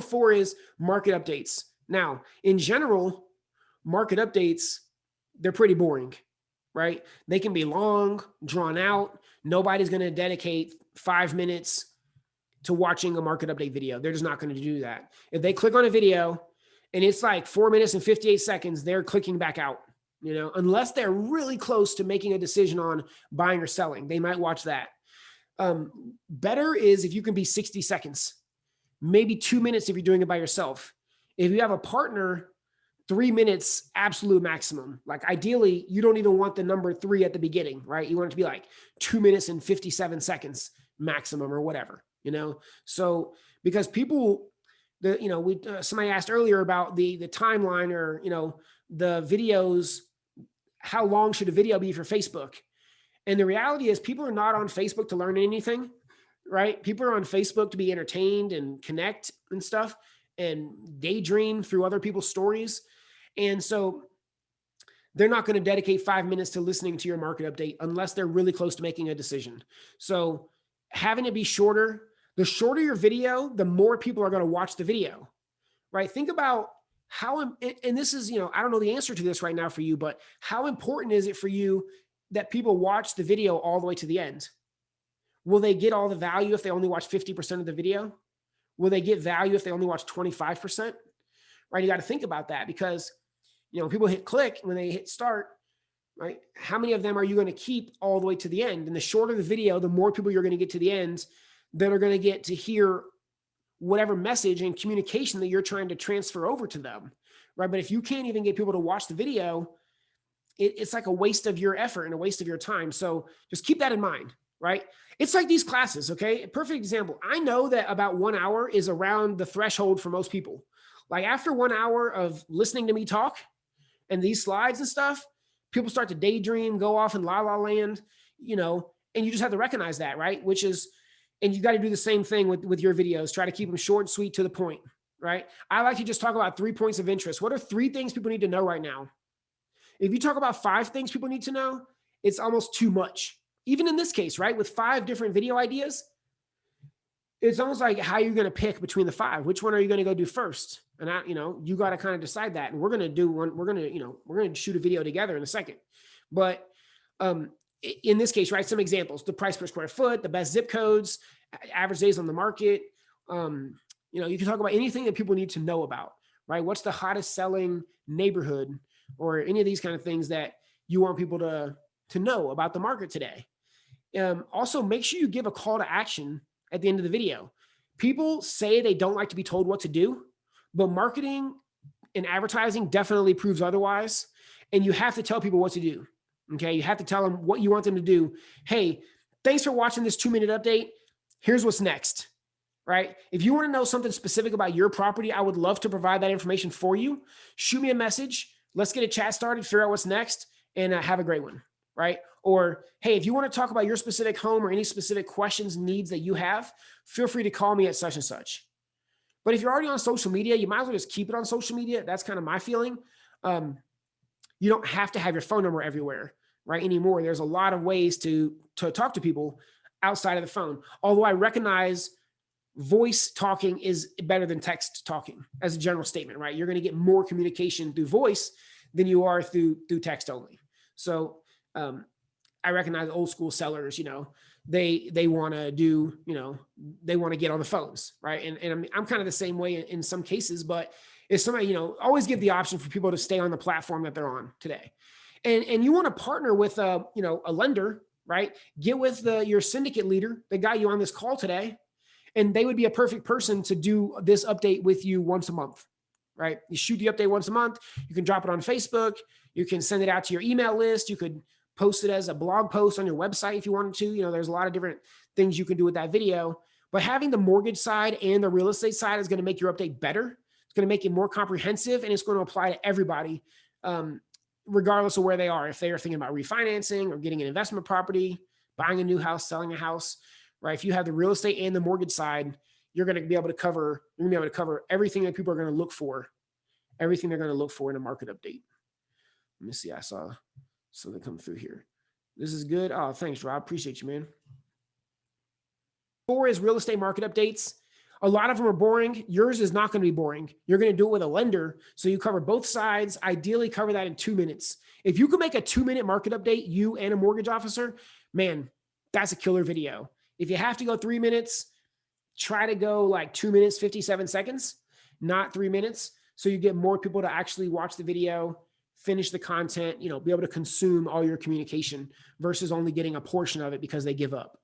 number four is market updates. Now, in general, market updates, they're pretty boring, right? They can be long, drawn out. Nobody's going to dedicate five minutes to watching a market update video. They're just not going to do that. If they click on a video and it's like four minutes and 58 seconds, they're clicking back out, you know, unless they're really close to making a decision on buying or selling, they might watch that. Um, better is if you can be 60 seconds, maybe two minutes if you're doing it by yourself. If you have a partner, three minutes, absolute maximum. Like ideally, you don't even want the number three at the beginning, right? You want it to be like two minutes and 57 seconds maximum or whatever, you know? So because people, the, you know, we, uh, somebody asked earlier about the, the timeline or, you know, the videos, how long should a video be for Facebook? And the reality is people are not on Facebook to learn anything, right? People are on Facebook to be entertained and connect and stuff and daydream through other people's stories. And so they're not going to dedicate five minutes to listening to your market update unless they're really close to making a decision. So having it be shorter, the shorter your video, the more people are going to watch the video, right? Think about how, and this is, you know, I don't know the answer to this right now for you, but how important is it for you that people watch the video all the way to the end? Will they get all the value if they only watch 50% of the video? Will they get value if they only watch 25%? Right, you got to think about that because, you know, people hit click when they hit start, right? How many of them are you going to keep all the way to the end? And the shorter the video, the more people you're going to get to the end that are going to get to hear whatever message and communication that you're trying to transfer over to them, right? But if you can't even get people to watch the video, it, it's like a waste of your effort and a waste of your time. So just keep that in mind, right? It's like these classes, okay? Perfect example. I know that about one hour is around the threshold for most people. Like after one hour of listening to me talk and these slides and stuff, people start to daydream, go off in la la land, you know, and you just have to recognize that, right? Which is, and you got to do the same thing with, with your videos. Try to keep them short and sweet to the point, right? I like to just talk about three points of interest. What are three things people need to know right now? If you talk about five things people need to know, it's almost too much. Even in this case, right? With five different video ideas, it's almost like how you're going to pick between the five. Which one are you going to go do first? And I, you know, you got to kind of decide that. And we're going to do one. We're going to, you know, we're going to shoot a video together in a second. But um, in this case, right, some examples: the price per square foot, the best zip codes, average days on the market. Um, you know, you can talk about anything that people need to know about, right? What's the hottest selling neighborhood, or any of these kind of things that you want people to to know about the market today. Um, also, make sure you give a call to action at the end of the video. People say they don't like to be told what to do, but marketing and advertising definitely proves otherwise. And you have to tell people what to do. Okay. You have to tell them what you want them to do. Hey, thanks for watching this two minute update. Here's what's next. Right. If you want to know something specific about your property, I would love to provide that information for you. Shoot me a message. Let's get a chat started, figure out what's next, and uh, have a great one. Right. Or, hey, if you want to talk about your specific home or any specific questions, needs that you have, feel free to call me at such and such. But if you're already on social media, you might as well just keep it on social media. That's kind of my feeling. Um, you don't have to have your phone number everywhere, right? Anymore. There's a lot of ways to, to talk to people outside of the phone. Although I recognize voice talking is better than text talking as a general statement, right? You're going to get more communication through voice than you are through, through text only. So um, I recognize old school sellers, you know, they they want to do, you know, they want to get on the phones, right? And, and I'm, I'm kind of the same way in, in some cases, but if somebody, you know, always give the option for people to stay on the platform that they're on today. And, and you want to partner with a, you know, a lender, right? Get with the, your syndicate leader that got you on this call today, and they would be a perfect person to do this update with you once a month, right? You shoot the update once a month. You can drop it on Facebook. You can send it out to your email list. You could post it as a blog post on your website if you wanted to. You know, there's a lot of different things you can do with that video. But having the mortgage side and the real estate side is going to make your update better. It's going to make it more comprehensive and it's going to apply to everybody, um, regardless of where they are. If they are thinking about refinancing or getting an investment property, buying a new house, selling a house, right? If you have the real estate and the mortgage side, you're going to be able to cover, you're going to be able to cover everything that people are going to look for, everything they're going to look for in a market update. Let me see. I saw so they come through here. This is good. Oh, thanks, Rob. Appreciate you, man. Four is real estate market updates. A lot of them are boring. Yours is not going to be boring. You're going to do it with a lender. So you cover both sides, ideally cover that in two minutes. If you can make a two minute market update, you and a mortgage officer, man, that's a killer video. If you have to go three minutes, try to go like two minutes, 57 seconds, not three minutes. So you get more people to actually watch the video, finish the content, you know, be able to consume all your communication versus only getting a portion of it because they give up.